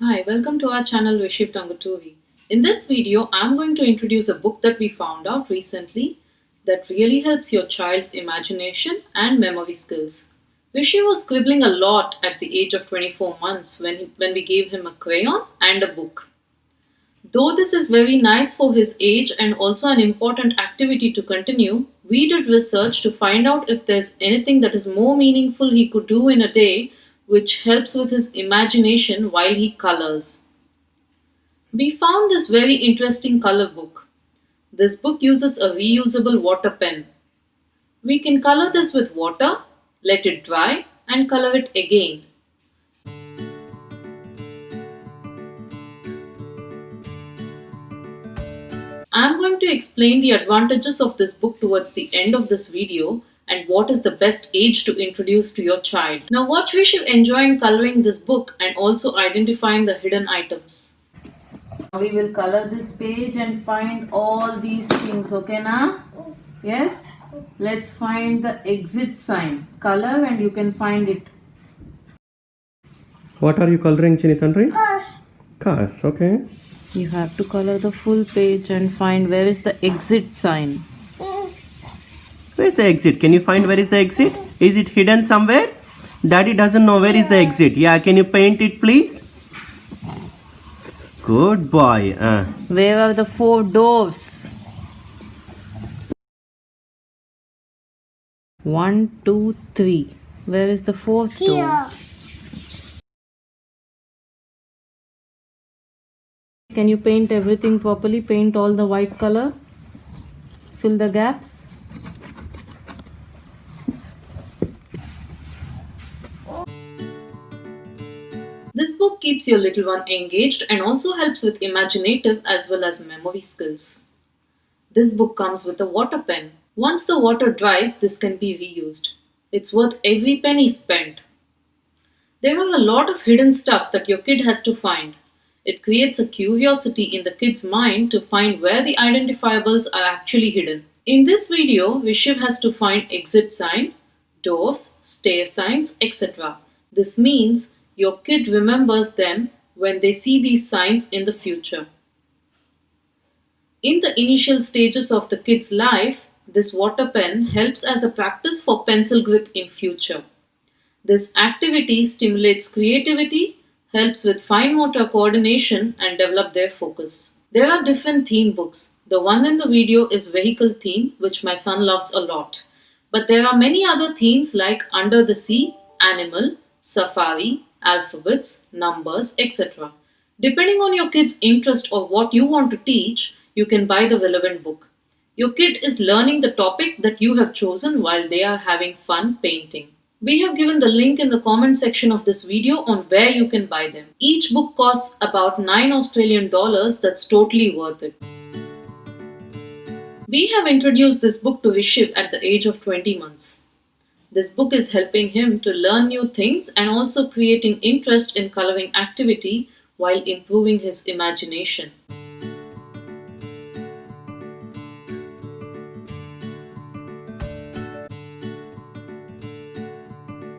Hi, welcome to our channel Rishiv Tanguturi. In this video, I'm going to introduce a book that we found out recently that really helps your child's imagination and memory skills. Rishi was scribbling a lot at the age of 24 months when, he, when we gave him a crayon and a book. Though this is very nice for his age and also an important activity to continue, we did research to find out if there's anything that is more meaningful he could do in a day which helps with his imagination while he colors. We found this very interesting color book. This book uses a reusable water pen. We can color this with water, let it dry and color it again. I am going to explain the advantages of this book towards the end of this video and what is the best age to introduce to your child. Now watch Rishiv enjoying coloring this book and also identifying the hidden items. We will color this page and find all these things, okay now? Yes? Let's find the exit sign. Color and you can find it. What are you coloring, Chinitandri? Cars. Cars, okay. You have to color the full page and find where is the exit sign. Where's the exit? Can you find where is the exit? Is it hidden somewhere? Daddy doesn't know where is the exit. Yeah, can you paint it please? Good boy. Uh, Where are the four doors? One, two, three. Where is the fourth door? Here. Can you paint everything properly? Paint all the white color? Fill the gaps? This book keeps your little one engaged and also helps with imaginative as well as memory skills. This book comes with a water pen. Once the water dries, this can be reused. It's worth every penny spent. There are a lot of hidden stuff that your kid has to find. It creates a curiosity in the kid's mind to find where the identifiables are actually hidden. In this video, Rishiv has to find exit sign, doors, stair signs, etc. This means your kid remembers them when they see these signs in the future. In the initial stages of the kid's life, this water pen helps as a practice for pencil grip in future. This activity stimulates creativity, helps with fine motor coordination and develop their focus. There are different theme books. The one in the video is vehicle theme, which my son loves a lot. But there are many other themes like under the sea, animal, safari, alphabets, numbers, etc. Depending on your kid's interest or what you want to teach, you can buy the relevant book. Your kid is learning the topic that you have chosen while they are having fun painting. We have given the link in the comment section of this video on where you can buy them. Each book costs about 9 Australian dollars that's totally worth it. We have introduced this book to Rishiv at the age of 20 months. This book is helping him to learn new things and also creating interest in coloring activity while improving his imagination.